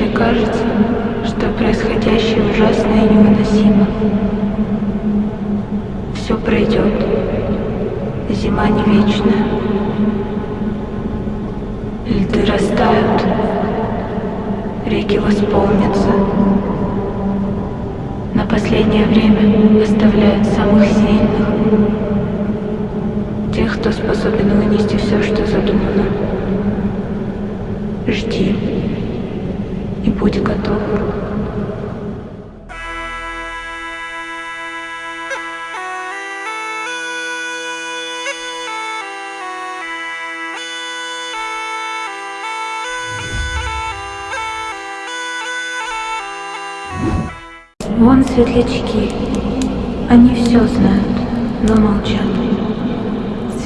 если кажется, что происходящее ужасно и невыносимо. Все пройдет. Зима не вечная. Льды растают. Реки восполнятся. На последнее время оставляют самых сильных. Тех, кто способен вынести все, что задумано. Жди будь готов. Вон светлячки. Они все знают, но молчат.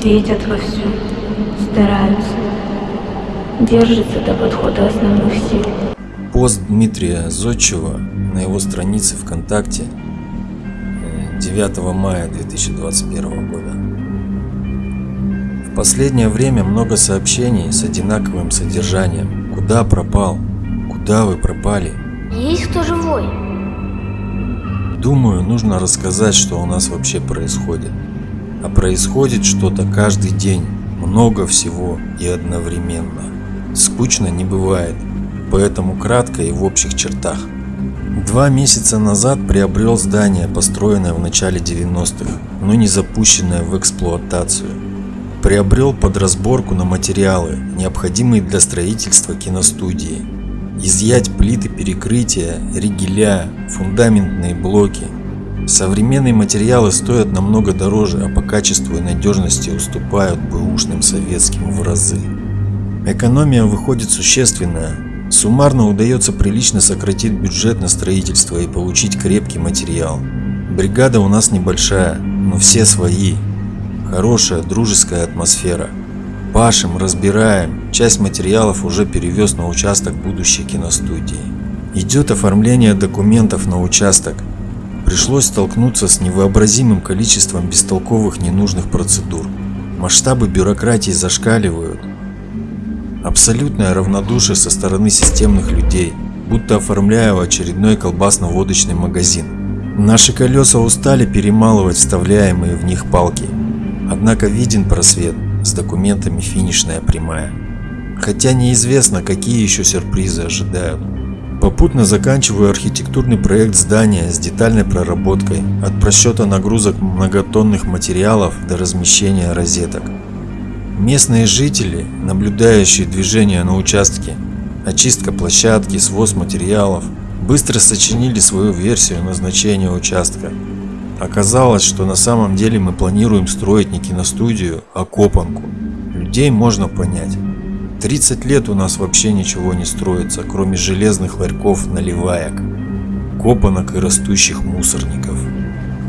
Светят вовсю, стараются. Держатся до подхода основных сил. Пост Дмитрия Зодчева на его странице ВКонтакте э, 9 мая 2021 года. В последнее время много сообщений с одинаковым содержанием. Куда пропал? Куда вы пропали? Есть кто живой? Думаю, нужно рассказать, что у нас вообще происходит. А происходит что-то каждый день, много всего и одновременно. Скучно не бывает, поэтому кратко и в общих чертах. Два месяца назад приобрел здание, построенное в начале 90-х, но не запущенное в эксплуатацию. Приобрел под разборку на материалы, необходимые для строительства киностудии. Изъять плиты перекрытия, ригеля, фундаментные блоки. Современные материалы стоят намного дороже, а по качеству и надежности уступают бэушным советским в разы. Экономия выходит существенная. Суммарно удается прилично сократить бюджет на строительство и получить крепкий материал. Бригада у нас небольшая, но все свои. Хорошая дружеская атмосфера. Пашем, разбираем, часть материалов уже перевез на участок будущей киностудии. Идет оформление документов на участок. Пришлось столкнуться с невообразимым количеством бестолковых ненужных процедур. Масштабы бюрократии зашкаливают. Абсолютное равнодушие со стороны системных людей, будто оформляя очередной колбасно-водочный магазин. Наши колеса устали перемалывать вставляемые в них палки. Однако виден просвет, с документами финишная прямая. Хотя неизвестно, какие еще сюрпризы ожидают. Попутно заканчиваю архитектурный проект здания с детальной проработкой, от просчета нагрузок многотонных материалов до размещения розеток. Местные жители, наблюдающие движение на участке, очистка площадки, своз материалов, быстро сочинили свою версию назначения участка. Оказалось, что на самом деле мы планируем строить не киностудию, а копанку. Людей можно понять. 30 лет у нас вообще ничего не строится, кроме железных ларьков наливаек, копанок и растущих мусорников.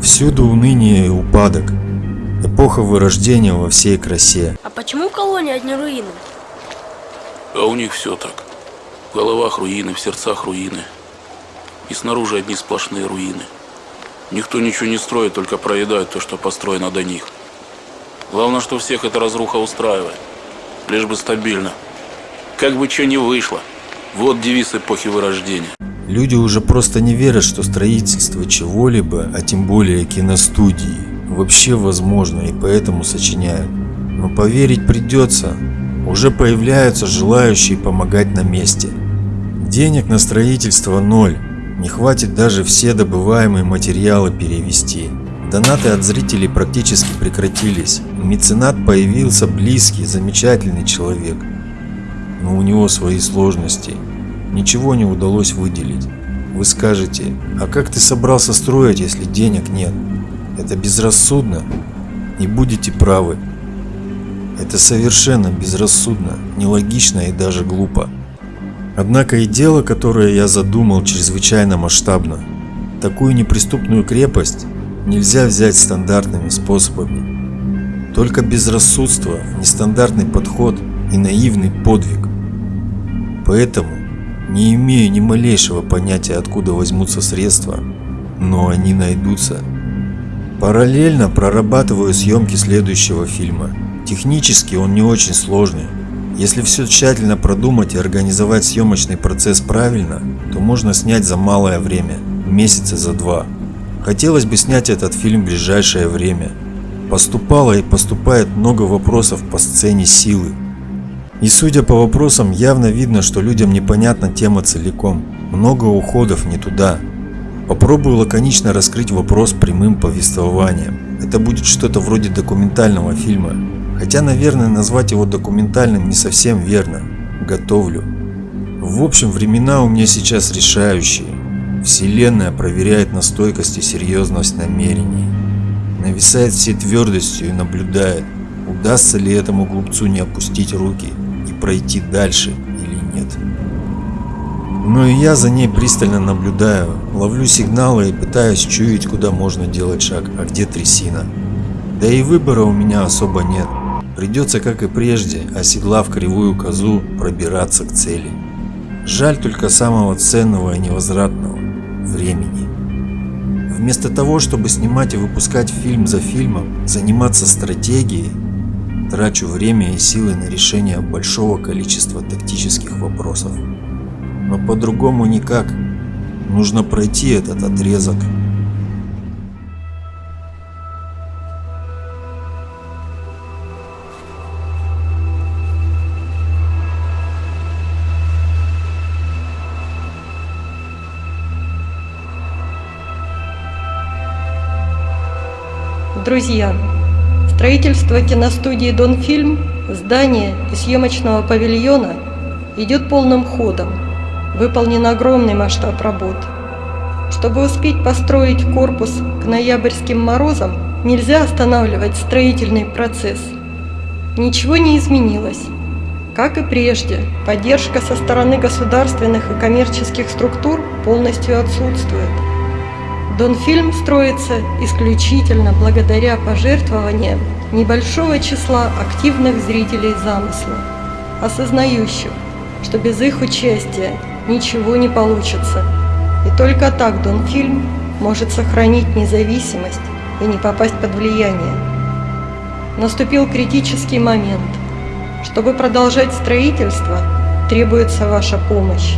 Всюду уныние и упадок. Эпоха вырождения во всей красе. А почему колония одни руины? А у них все так. В головах руины, в сердцах руины. И снаружи одни сплошные руины. Никто ничего не строит, только проедают то, что построено до них. Главное, что всех эта разруха устраивает. Лишь бы стабильно. Как бы что ни вышло. Вот девиз эпохи вырождения. Люди уже просто не верят, что строительство чего-либо, а тем более киностудии, вообще возможно и поэтому сочиняют. Но поверить придется. Уже появляются желающие помогать на месте. Денег на строительство ноль. Не хватит даже все добываемые материалы перевести. Донаты от зрителей практически прекратились. Меценат появился близкий, замечательный человек. Но у него свои сложности. Ничего не удалось выделить. Вы скажете, а как ты собрался строить, если денег нет? Это безрассудно? Не будете правы. Это совершенно безрассудно, нелогично и даже глупо. Однако и дело, которое я задумал, чрезвычайно масштабно. Такую неприступную крепость нельзя взять стандартными способами. Только безрассудство, нестандартный подход и наивный подвиг. Поэтому не имею ни малейшего понятия, откуда возьмутся средства, но они найдутся. Параллельно прорабатываю съемки следующего фильма. Технически он не очень сложный. Если все тщательно продумать и организовать съемочный процесс правильно, то можно снять за малое время, месяца за два. Хотелось бы снять этот фильм в ближайшее время. Поступало и поступает много вопросов по сцене силы. И судя по вопросам, явно видно, что людям непонятна тема целиком. Много уходов не туда. Попробую лаконично раскрыть вопрос прямым повествованием. Это будет что-то вроде документального фильма. Хотя, наверное, назвать его документальным не совсем верно. Готовлю. В общем, времена у меня сейчас решающие. Вселенная проверяет на стойкость и серьезность намерений. Нависает всей твердостью и наблюдает, удастся ли этому глупцу не опустить руки и пройти дальше или нет. Но и я за ней пристально наблюдаю, ловлю сигналы и пытаюсь чуять, куда можно делать шаг, а где трясина. Да и выбора у меня особо нет. Придется, как и прежде, оседлав кривую козу, пробираться к цели. Жаль только самого ценного и невозвратного – времени. Вместо того, чтобы снимать и выпускать фильм за фильмом, заниматься стратегией, трачу время и силы на решение большого количества тактических вопросов. Но по-другому никак. Нужно пройти этот отрезок. Друзья, строительство киностудии «Донфильм», здания и съемочного павильона идет полным ходом. Выполнен огромный масштаб работ. Чтобы успеть построить корпус к ноябрьским морозам, нельзя останавливать строительный процесс. Ничего не изменилось. Как и прежде, поддержка со стороны государственных и коммерческих структур полностью отсутствует. Донфильм строится исключительно благодаря пожертвованиям небольшого числа активных зрителей замысла, осознающих, что без их участия ничего не получится. И только так Донфильм может сохранить независимость и не попасть под влияние. Наступил критический момент. Чтобы продолжать строительство, требуется ваша помощь.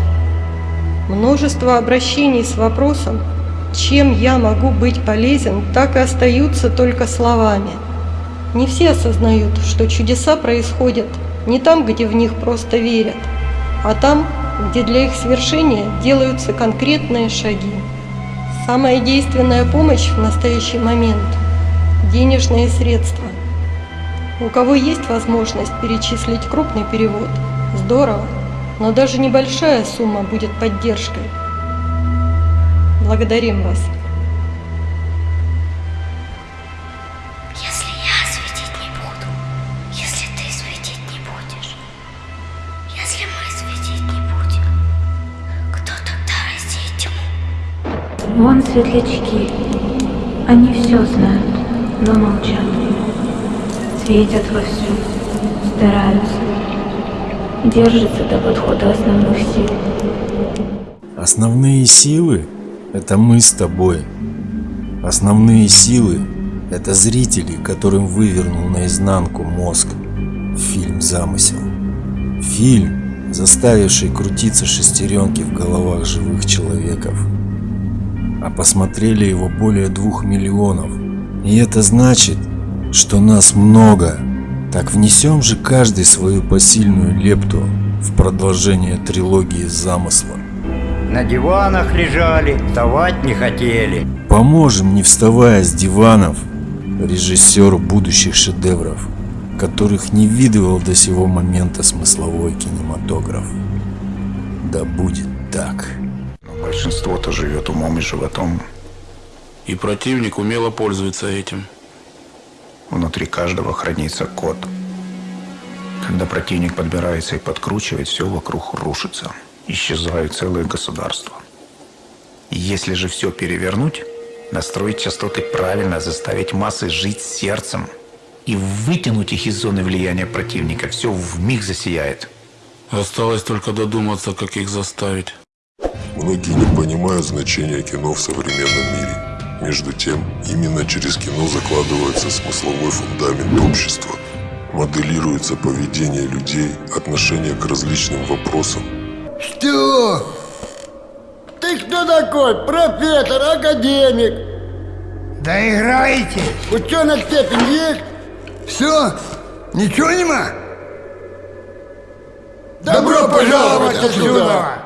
Множество обращений с вопросом чем я могу быть полезен, так и остаются только словами. Не все осознают, что чудеса происходят не там, где в них просто верят, а там, где для их свершения делаются конкретные шаги. Самая действенная помощь в настоящий момент – денежные средства. У кого есть возможность перечислить крупный перевод – здорово, но даже небольшая сумма будет поддержкой – Благодарим вас. Вон светлячки. Они все знают, но молчат. Светят вовсю, стараются. Держатся до подхода основных сил. Основные силы – это мы с тобой. Основные силы – это зрители, которым вывернул наизнанку мозг. Фильм «Замысел». Фильм, заставивший крутиться шестеренки в головах живых человеков. А посмотрели его более двух миллионов. И это значит, что нас много. Так внесем же каждый свою посильную лепту в продолжение трилогии замысла. На диванах лежали, вставать не хотели. Поможем, не вставая с диванов, режиссеру будущих шедевров, которых не видывал до сего момента смысловой кинематограф. Да будет так. Большинство-то живет умом и животом. И противник умело пользуется этим. Внутри каждого хранится код. Когда противник подбирается и подкручивает, все вокруг рушится. Исчезают целые государства. Если же все перевернуть, настроить частоты правильно, заставить массы жить сердцем и вытянуть их из зоны влияния противника, все в миг засияет. Осталось только додуматься, как их заставить. Многие не понимают значения кино в современном мире. Между тем, именно через кино закладывается смысловой фундамент общества. моделируется поведение людей, отношение к различным вопросам. Что? Ты кто такой? Профессор, академик? Да играйте! Ученая степень есть? Все? Ничего нема? Добро пожаловать отсюда!